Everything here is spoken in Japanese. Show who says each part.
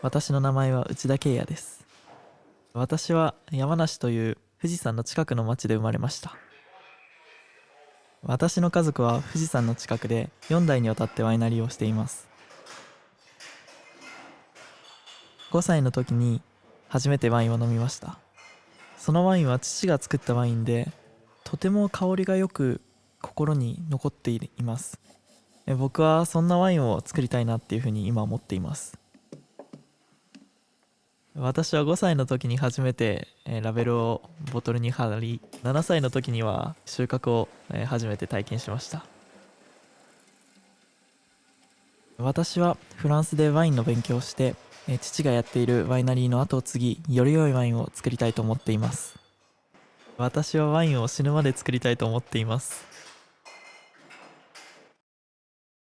Speaker 1: 私の名前は内田圭也です。私は山梨という富士山の近くの町で生まれました。私の家族は富士山の近くで4代にわたってワイナリーをしています。5歳の時に初めてワインを飲みました。そのワインは父が作ったワインでとても香りがよく心に残っています。僕はそんなワインを作りたいなっていうふうに今思っています。私は5歳の時に初めてえラベルをボトルに貼り7歳の時には収穫をえ初めて体験しました。私はフランスでワインの勉強をしてえ父がやっているワイナリーの後を継ぎより良いワインを作りたいと思っています。私はワインを死ぬまで作りたいと思っています。